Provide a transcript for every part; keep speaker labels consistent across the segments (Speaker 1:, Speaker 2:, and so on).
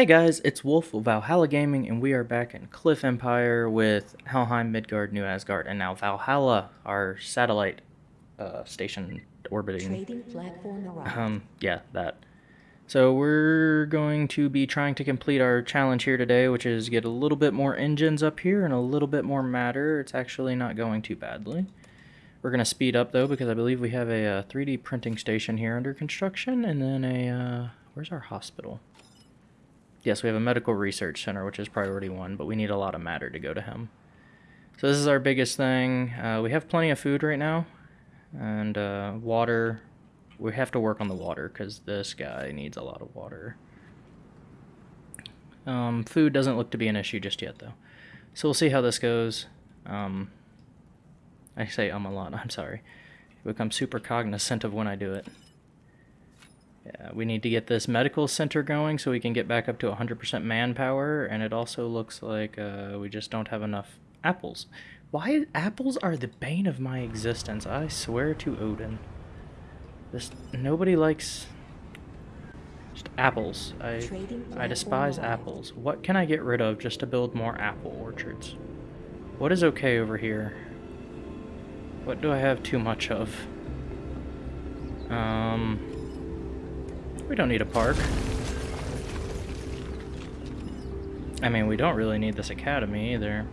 Speaker 1: Hey guys, it's Wolf of Valhalla Gaming, and we are back in Cliff Empire with Helheim, Midgard, New Asgard, and now Valhalla, our satellite uh, station orbiting.
Speaker 2: Trading platform arrived.
Speaker 1: Um, yeah, that. So we're going to be trying to complete our challenge here today, which is get a little bit more engines up here and a little bit more matter. It's actually not going too badly. We're going to speed up though because I believe we have a, uh 3D printing station here under construction, and then a uh, where's our hospital? Yes, we have a medical research center, which is priority one, but we need a lot of matter to go to him. So this is our biggest thing. Uh, we have plenty of food right now, and uh, water. We have to work on the water because this guy needs a lot of water. Um, food doesn't look to be an issue just yet, though. So we'll see how this goes. Um, I say um a lot. I'm sorry. I become super cognizant of when I do it. Yeah, we need to get this medical center going so we can get back up to 100% manpower, and it also looks like uh, we just don't have enough apples. Why apples are the bane of my existence? I swear to Odin. This nobody likes just apples. I I despise apples. What can I get rid of just to build more apple orchards? What is okay over here? What do I have too much of? Um we don't need a park. I mean, we don't really need this academy either.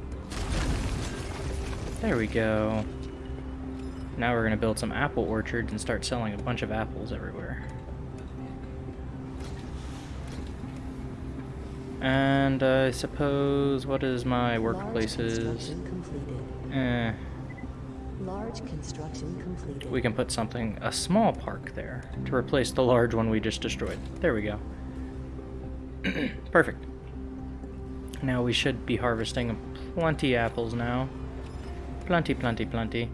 Speaker 1: There we go. Now we're gonna build some apple orchards and start selling a bunch of apples everywhere. And I suppose, what is my workplaces? Eh,
Speaker 2: Large construction completed.
Speaker 1: we can put something, a small park there, to replace the large one we just destroyed. There we go. Perfect. Now we should be harvesting plenty apples now. Plenty, plenty, plenty.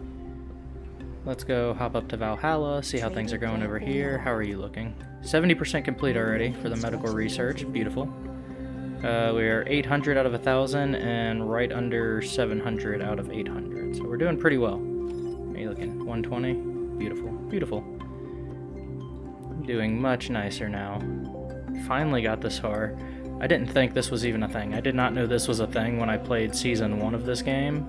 Speaker 1: Let's go hop up to Valhalla, see how things are going over here. How are you looking? 70% complete already for the medical research. Beautiful. Uh, we are 800 out of 1,000 and right under 700 out of 800. So we're doing pretty well. How you looking? 120? Beautiful. Beautiful. Doing much nicer now. Finally got this far. I didn't think this was even a thing. I did not know this was a thing when I played season one of this game.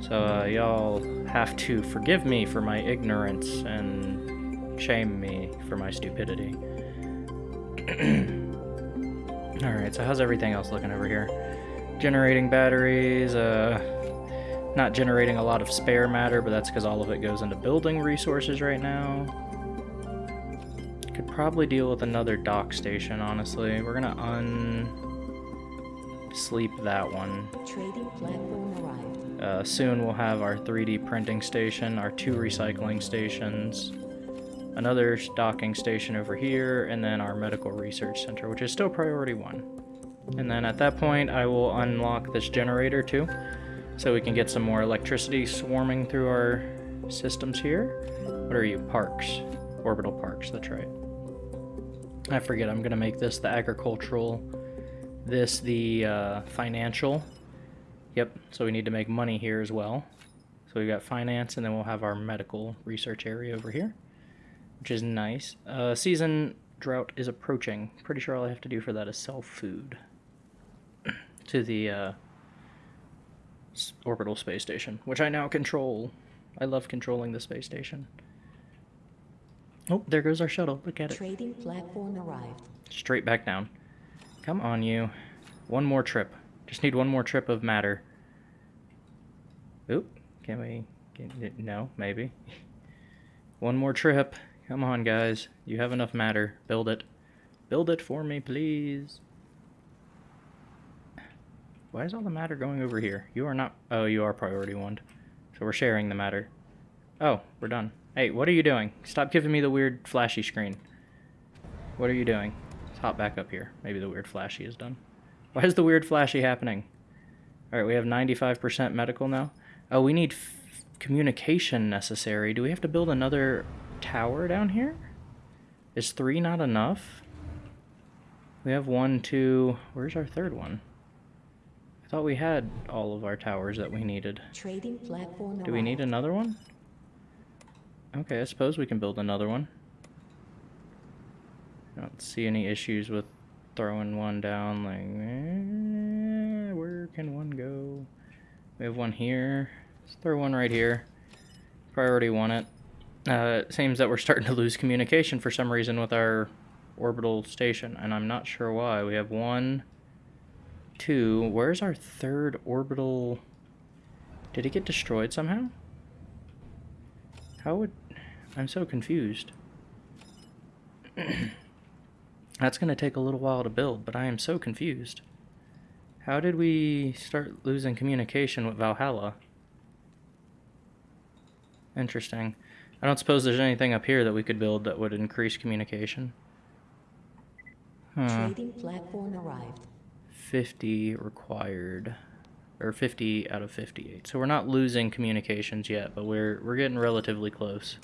Speaker 1: So uh, y'all have to forgive me for my ignorance and shame me for my stupidity. Alright, so how's everything else looking over here? Generating batteries, uh, not generating a lot of spare matter, but that's because all of it goes into building resources right now. Could probably deal with another dock station, honestly. We're gonna un-sleep that one.
Speaker 2: Trading platform arrived.
Speaker 1: Uh, soon we'll have our 3D printing station, our two recycling stations, another docking station over here, and then our medical research center, which is still priority one. And then at that point, I will unlock this generator too, so we can get some more electricity swarming through our systems here. What are you? Parks. Orbital parks, that's right. I forget, I'm gonna make this the agricultural, this the uh, financial, Yep, so we need to make money here as well. So we've got finance, and then we'll have our medical research area over here, which is nice. Uh, season drought is approaching. Pretty sure all I have to do for that is sell food to the uh, orbital space station, which I now control. I love controlling the space station. Oh, there goes our shuttle. Look at it.
Speaker 2: Trading platform arrived.
Speaker 1: Straight back down. Come on, you. One more trip. Just need one more trip of matter. Oop. Can we... Can, no, maybe. one more trip. Come on, guys. You have enough matter. Build it. Build it for me, please. Why is all the matter going over here? You are not... Oh, you are priority one. So we're sharing the matter. Oh, we're done. Hey, what are you doing? Stop giving me the weird flashy screen. What are you doing? Let's hop back up here. Maybe the weird flashy is done. Why is the weird flashy happening? Alright, we have 95% medical now. Oh, we need communication necessary. Do we have to build another tower down here? Is three not enough? We have one, two... Where's our third one? I thought we had all of our towers that we needed.
Speaker 2: Trading platform.
Speaker 1: Do we need another one? Okay, I suppose we can build another one. I don't see any issues with throwing one down like, eh, where can one go? We have one here. Let's throw one right here. Priority one it. Uh, it seems that we're starting to lose communication for some reason with our orbital station, and I'm not sure why. We have one, two. Where's our third orbital? Did it get destroyed somehow? How would... I'm so confused. That's going to take a little while to build, but I am so confused. How did we start losing communication with Valhalla? Interesting. I don't suppose there's anything up here that we could build that would increase communication. Huh.
Speaker 2: Trading platform arrived.
Speaker 1: 50 required or 50 out of 58 so we're not losing communications yet but we're we're getting relatively close.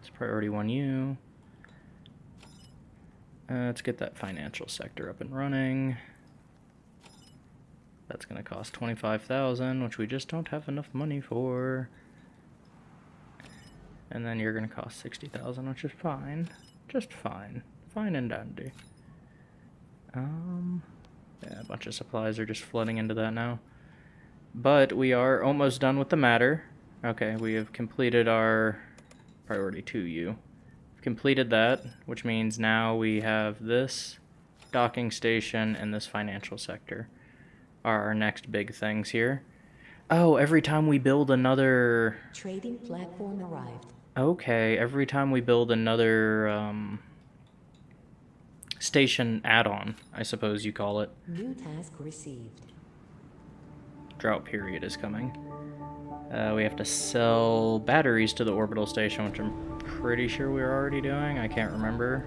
Speaker 1: It's priority 1u uh, let's get that financial sector up and running. That's gonna cost 25,000 which we just don't have enough money for. And then you're gonna cost 60,000 which is fine. Just fine. Fine and dandy. Um yeah, a bunch of supplies are just flooding into that now. But we are almost done with the matter. Okay, we have completed our priority 2U. We've completed that, which means now we have this docking station and this financial sector are our next big things here. Oh, every time we build another...
Speaker 2: Trading platform arrived.
Speaker 1: Okay, every time we build another, um, station add-on, I suppose you call it.
Speaker 2: New task received.
Speaker 1: Drought period is coming. Uh, we have to sell batteries to the orbital station, which I'm pretty sure we are already doing. I can't remember.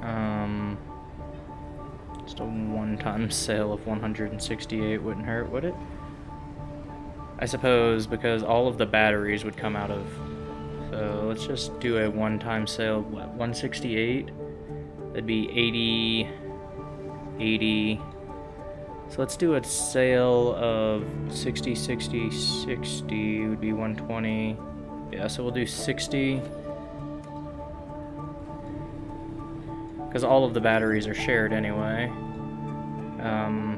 Speaker 1: Um, just a one-time sale of 168 wouldn't hurt, would it? I suppose because all of the batteries would come out of so let's just do a one-time sale. What, 168? That'd be 80, 80. So let's do a sale of 60, 60, 60 would be 120. Yeah, so we'll do 60. Because all of the batteries are shared anyway. Um,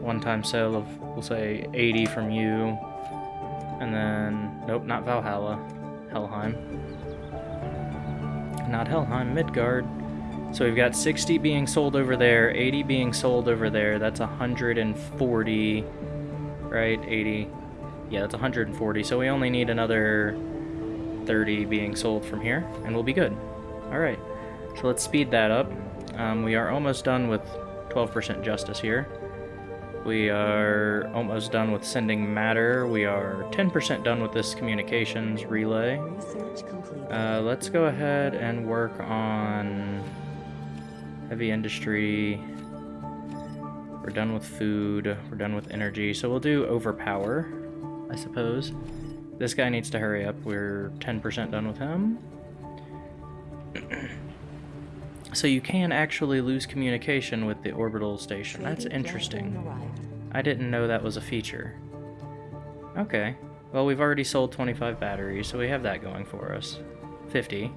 Speaker 1: one-time sale of, we'll say, 80 from you. And then, nope, not Valhalla. Helheim. Not Helheim, Midgard. So we've got 60 being sold over there, 80 being sold over there. That's 140, right? 80. Yeah, that's 140. So we only need another 30 being sold from here, and we'll be good. All right. So let's speed that up. Um, we are almost done with 12% justice here. We are almost done with sending matter. We are 10% done with this communications relay. Uh, let's go ahead and work on heavy industry. We're done with food. We're done with energy. So we'll do overpower, I suppose. This guy needs to hurry up. We're 10% done with him. so you can actually lose communication with the orbital station. That's interesting. I didn't know that was a feature. Okay. Well, we've already sold 25 batteries, so we have that going for us. 50.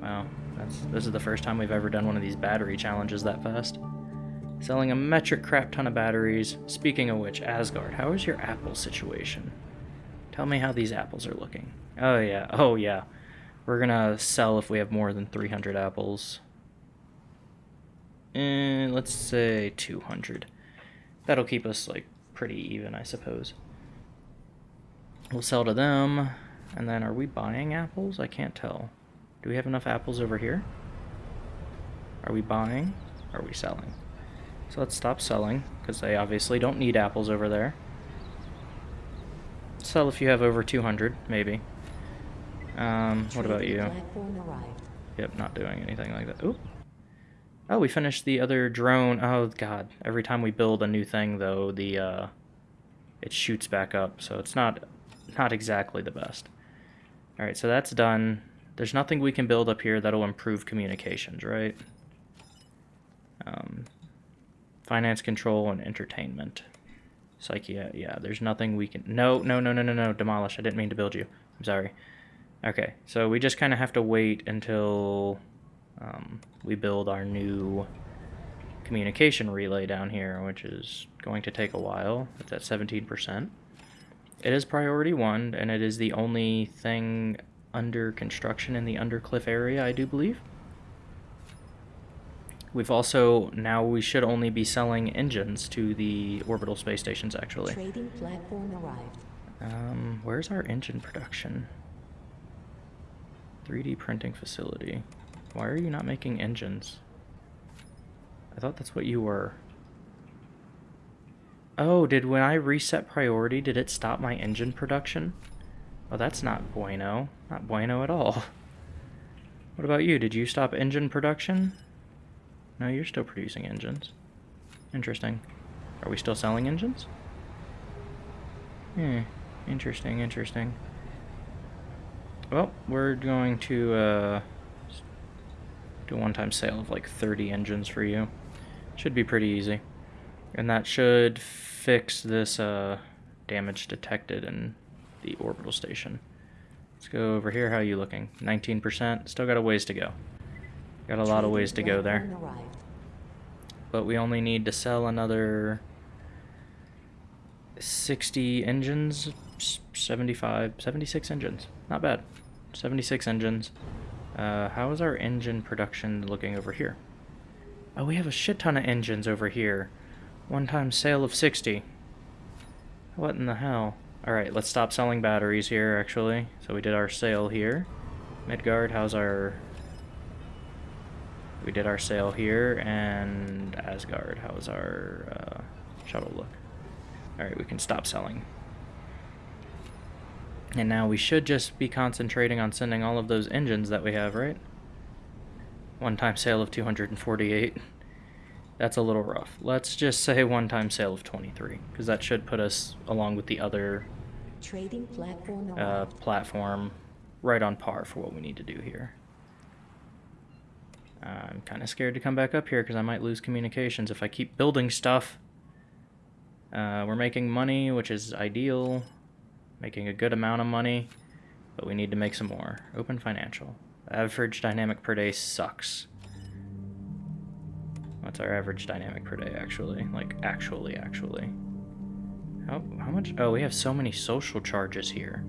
Speaker 1: Wow. That's, this is the first time we've ever done one of these battery challenges that fast. Selling a metric crap ton of batteries. Speaking of which, Asgard, how is your apple situation? Tell me how these apples are looking. Oh, yeah. Oh, yeah. We're gonna sell if we have more than 300 apples. And let's say 200. That'll keep us, like, pretty even, I suppose. We'll sell to them. And then, are we buying apples? I can't tell. Do we have enough apples over here? Are we buying? Are we selling? So let's stop selling, because they obviously don't need apples over there. Sell if you have over 200, maybe. Um, what about you? Yep, not doing anything like that. Oop. Oh, we finished the other drone. Oh god. Every time we build a new thing though, the uh it shoots back up, so it's not not exactly the best. Alright, so that's done. There's nothing we can build up here that'll improve communications, right? Um finance control and entertainment. Psyche, yeah, yeah, there's nothing we can No, no, no, no, no, no, demolish. I didn't mean to build you. I'm sorry. Okay, so we just kind of have to wait until um, we build our new communication relay down here, which is going to take a while. It's at 17%. It is priority one, and it is the only thing under construction in the Undercliff area, I do believe. We've also, now we should only be selling engines to the orbital space stations, actually.
Speaker 2: Trading platform arrived.
Speaker 1: Um, where's our engine production? 3D printing facility. Why are you not making engines? I thought that's what you were. Oh, did when I reset priority, did it stop my engine production? Oh, that's not bueno. Not bueno at all. What about you? Did you stop engine production? No, you're still producing engines. Interesting. Are we still selling engines? Hmm. Interesting, interesting. Well, we're going to uh, do a one-time sale of like 30 engines for you. Should be pretty easy. And that should fix this uh, damage detected in the orbital station. Let's go over here. How are you looking? 19%. Still got a ways to go. Got a lot of ways to go there. But we only need to sell another 60 engines, 75, 76 engines. Not bad. 76 engines. Uh, how is our engine production looking over here? Oh, we have a shit ton of engines over here. One time sale of 60. What in the hell? Alright, let's stop selling batteries here, actually. So we did our sale here. Midgard, how's our... We did our sale here, and Asgard, how's our uh, shuttle look? Alright, we can stop selling. And now we should just be concentrating on sending all of those engines that we have, right? One-time sale of 248. That's a little rough. Let's just say one-time sale of 23, because that should put us, along with the other
Speaker 2: Trading platform
Speaker 1: uh, platform, right on par for what we need to do here. I'm kind of scared to come back up here because I might lose communications if I keep building stuff. Uh, we're making money, which is ideal. Making a good amount of money, but we need to make some more. Open financial. Average dynamic per day sucks. What's our average dynamic per day, actually? Like, actually, actually. How, how much? Oh, we have so many social charges here.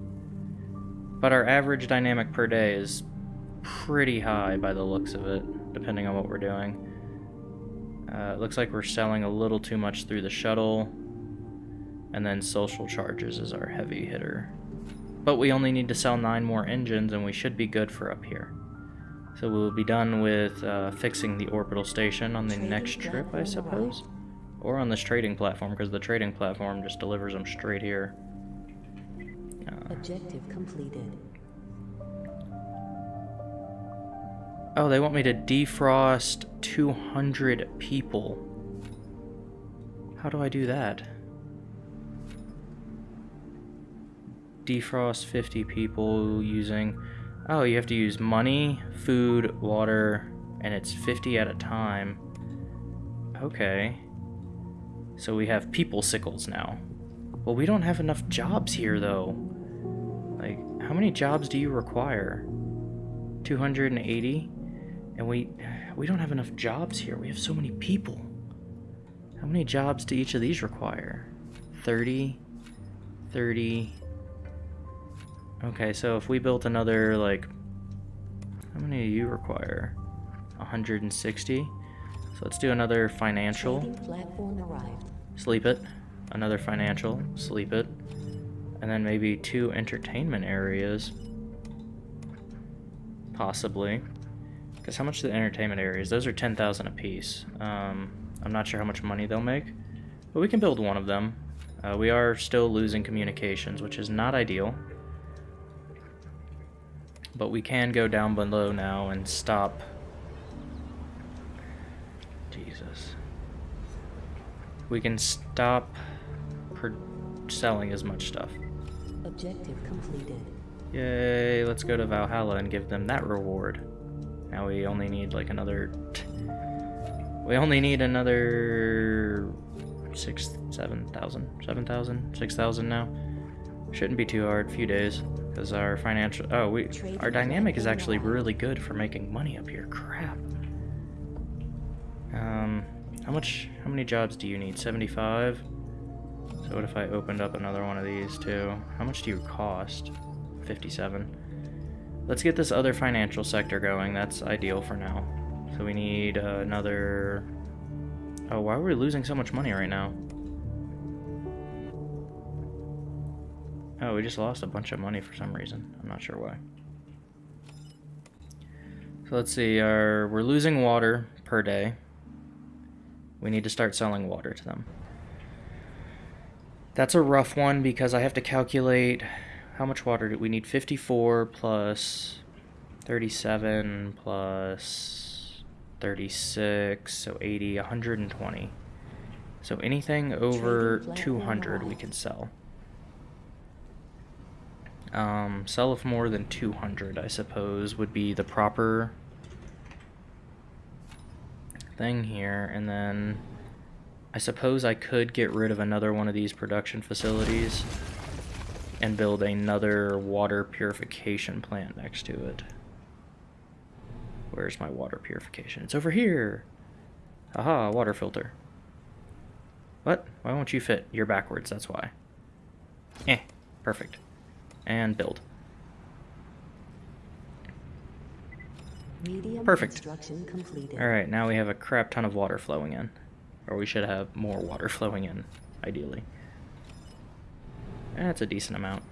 Speaker 1: But our average dynamic per day is pretty high by the looks of it, depending on what we're doing. Uh, it looks like we're selling a little too much through the shuttle. And then social charges is our heavy hitter. But we only need to sell nine more engines and we should be good for up here. So we'll be done with uh, fixing the orbital station on the
Speaker 2: Trading
Speaker 1: next trip, I suppose. Or on this trading platform, because the trading platform just delivers them straight here. Uh,
Speaker 2: Objective completed.
Speaker 1: oh, they want me to defrost 200 people. How do I do that? Defrost 50 people using... Oh, you have to use money, food, water, and it's 50 at a time. Okay. So we have people sickles now. Well, we don't have enough jobs here, though. Like, how many jobs do you require? 280? And we we don't have enough jobs here. We have so many people. How many jobs do each of these require? 30, 30. Okay, so if we built another, like, how many do you require? 160. So let's do another financial.
Speaker 2: Trading platform arrived.
Speaker 1: Sleep it. Another financial. Sleep it. And then maybe two entertainment areas. Possibly. Because how much are the entertainment areas? Those are 10,000 apiece. Um, I'm not sure how much money they'll make. But we can build one of them. Uh, we are still losing communications, which is not ideal. But we can go down below now and stop. Jesus. We can stop selling as much stuff.
Speaker 2: Objective completed.
Speaker 1: Yay, let's go to Valhalla and give them that reward. Now we only need like another... We only need another... Six, seven thousand, seven thousand, six thousand now. Shouldn't be too hard, few days. Because our financial... Oh, we... Our dynamic is actually really good for making money up here. Crap. Um, how much... How many jobs do you need? 75? So what if I opened up another one of these too? How much do you cost? 57. Let's get this other financial sector going. That's ideal for now. So we need uh, another... Oh, why are we losing so much money right now? Oh, we just lost a bunch of money for some reason. I'm not sure why. So let's see, our, we're losing water per day. We need to start selling water to them. That's a rough one because I have to calculate how much water do we need? 54 plus 37 plus 36, so 80, 120. So anything over 200 we can sell. Um, sell of more than 200, I suppose, would be the proper thing here. And then I suppose I could get rid of another one of these production facilities and build another water purification plant next to it. Where's my water purification? It's over here! Aha, water filter. What? Why won't you fit? You're backwards, that's why. Eh, perfect and build.
Speaker 2: Medium
Speaker 1: Perfect.
Speaker 2: completed.
Speaker 1: Alright, now we have a crap ton of water flowing in. Or we should have more water flowing in, ideally. That's a decent amount.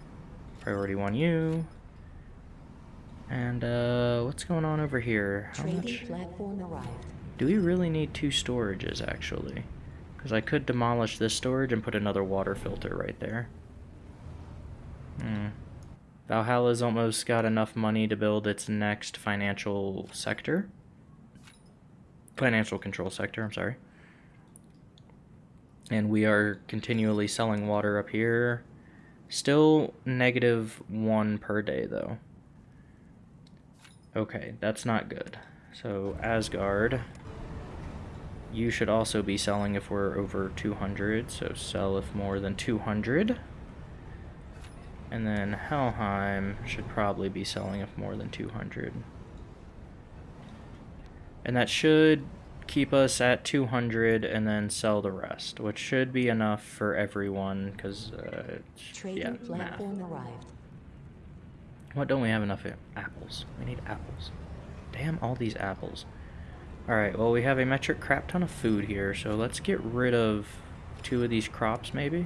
Speaker 1: Priority 1U. And, uh, what's going on over here? How much? Do we really need two storages, actually? Because I could demolish this storage and put another water filter right there. Hmm. Valhalla's almost got enough money to build its next financial sector. Financial control sector, I'm sorry. And we are continually selling water up here. Still negative one per day, though. Okay, that's not good. So, Asgard. You should also be selling if we're over 200, so sell if more than 200. And then Helheim should probably be selling if more than 200. And that should keep us at 200 and then sell the rest, which should be enough for everyone because, uh, yeah, math.
Speaker 2: arrived.
Speaker 1: What don't we have enough? Apples. We need apples. Damn all these apples. Alright, well we have a metric crap ton of food here, so let's get rid of two of these crops maybe.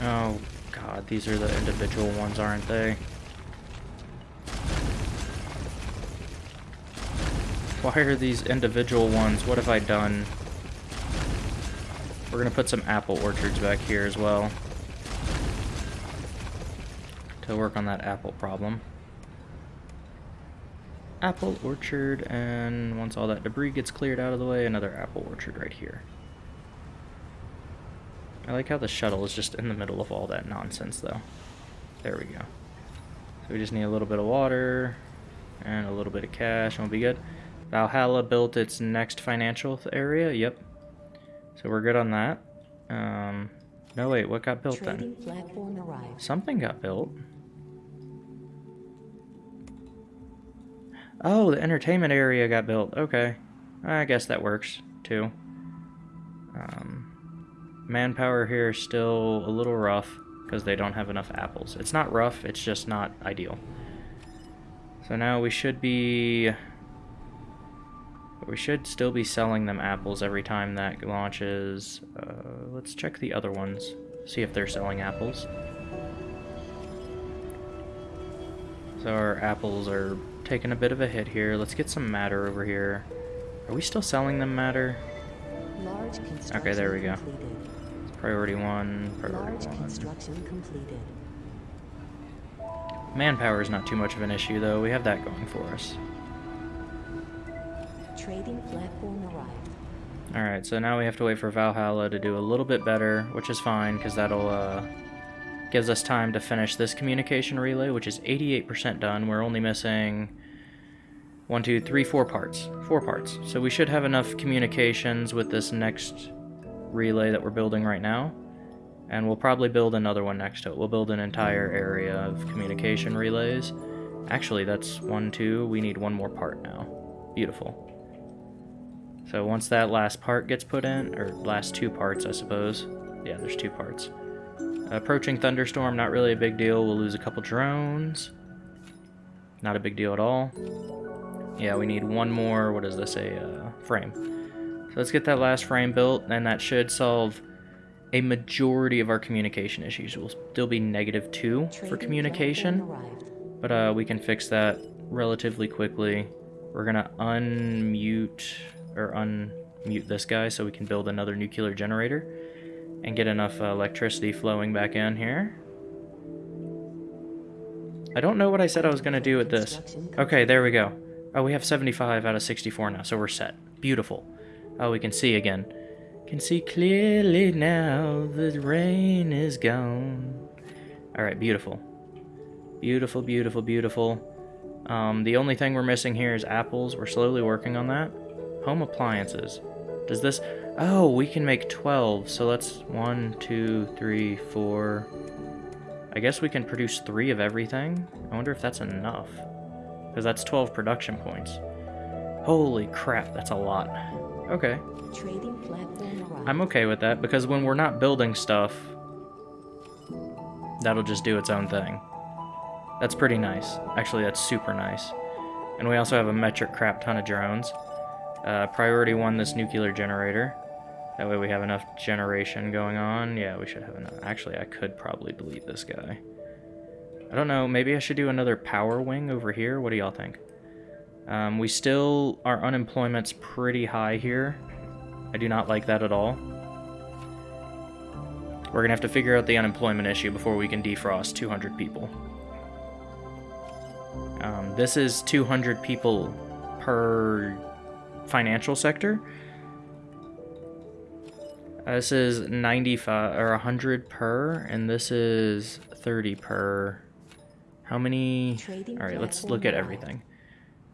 Speaker 1: Oh god, these are the individual ones, aren't they? Why are these individual ones? What have I done? We're gonna put some apple orchards back here as well. To work on that apple problem. Apple orchard, and once all that debris gets cleared out of the way, another apple orchard right here. I like how the shuttle is just in the middle of all that nonsense, though. There we go. So we just need a little bit of water and a little bit of cash, and we'll be good. Valhalla built its next financial area. Yep. So we're good on that. Um, no, wait, what got built then?
Speaker 2: Trading arrived.
Speaker 1: Something got built. Oh, the entertainment area got built. Okay. I guess that works, too. Um, manpower here is still a little rough because they don't have enough apples. It's not rough, it's just not ideal. So now we should be... We should still be selling them apples every time that launches. Uh, let's check the other ones. See if they're selling apples. So our apples are taking a bit of a hit here. Let's get some matter over here. Are we still selling them matter?
Speaker 2: Large
Speaker 1: Okay, there we go.
Speaker 2: completed.
Speaker 1: Priority one,
Speaker 2: Large
Speaker 1: priority one.
Speaker 2: construction completed.
Speaker 1: Manpower is not too much of an issue though. We have that going for us.
Speaker 2: Trading platform arrived.
Speaker 1: Alright, so now we have to wait for Valhalla to do a little bit better, which is fine, because that'll, uh, gives us time to finish this communication relay, which is 88% done. We're only missing one, two, three, four parts. Four parts. So we should have enough communications with this next relay that we're building right now. And we'll probably build another one next to it. We'll build an entire area of communication relays. Actually, that's one, two. We need one more part now. Beautiful. So once that last part gets put in, or last two parts, I suppose. Yeah, there's two parts. Approaching thunderstorm, not really a big deal. We'll lose a couple drones. Not a big deal at all. Yeah, we need one more, what does this say, uh, frame. So let's get that last frame built, and that should solve a majority of our communication issues. We'll still be negative two for communication, but uh, we can fix that relatively quickly. We're gonna unmute, or unmute this guy so we can build another nuclear generator and get enough uh, electricity flowing back in here. I don't know what I said I was gonna do with this. Okay, there we go. Oh, we have 75 out of 64 now, so we're set. Beautiful. Oh, we can see again. Can see clearly now the rain is gone. Alright, beautiful. Beautiful, beautiful, beautiful. Um, the only thing we're missing here is apples. We're slowly working on that. Home appliances. Does this... Oh, we can make 12. So let's... One, two, three, four... I guess we can produce three of everything. I wonder if that's enough. Because that's 12 production points. Holy crap, that's a lot. Okay.
Speaker 2: Trading platform.
Speaker 1: I'm okay with that because when we're not building stuff, that'll just do its own thing. That's pretty nice. Actually, that's super nice. And we also have a metric crap ton of drones. Uh, priority one, this nuclear generator. That way we have enough generation going on. Yeah, we should have enough. Actually, I could probably delete this guy. I don't know, maybe I should do another power wing over here. What do y'all think? Um, we still, our unemployment's pretty high here. I do not like that at all. We're gonna have to figure out the unemployment issue before we can defrost 200 people. Um, this is 200 people per financial sector. Uh, this is 95 or 100 per, and this is 30 per. How many? All right, let's look at everything.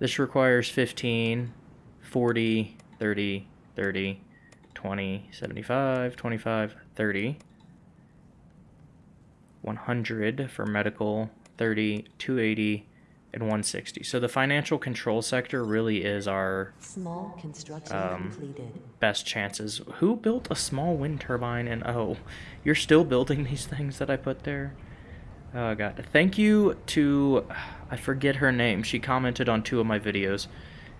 Speaker 1: This requires 15, 40, 30, 30, 20, 75, 25, 30. 100 for medical, 30, 280, and 160. So the financial control sector really is our
Speaker 2: Small construction
Speaker 1: Um,
Speaker 2: completed.
Speaker 1: best chances. Who built a small wind turbine and oh, you're still building these things that I put there? Oh god. Thank you to I forget her name. She commented on two of my videos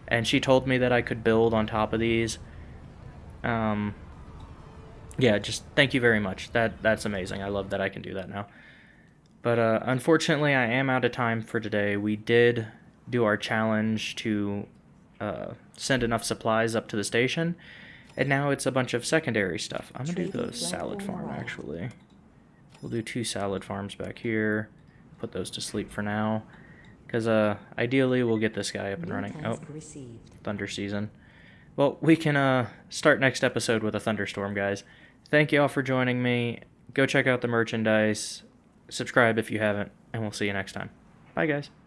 Speaker 1: and she told me that I could build on top of these. Um yeah, just thank you very much. That that's amazing. I love that I can do that now. But uh, unfortunately, I am out of time for today. We did do our challenge to uh, send enough supplies up to the station, and now it's a bunch of secondary stuff. I'm gonna do
Speaker 2: Trading
Speaker 1: the salad farm actually. We'll do two salad farms back here. Put those to sleep for now, because uh, ideally we'll get this guy up and running. Oh, thunder season. Well, we can uh, start next episode with a thunderstorm, guys. Thank you all for joining me. Go check out the merchandise. Subscribe if you haven't, and we'll see you next time. Bye, guys.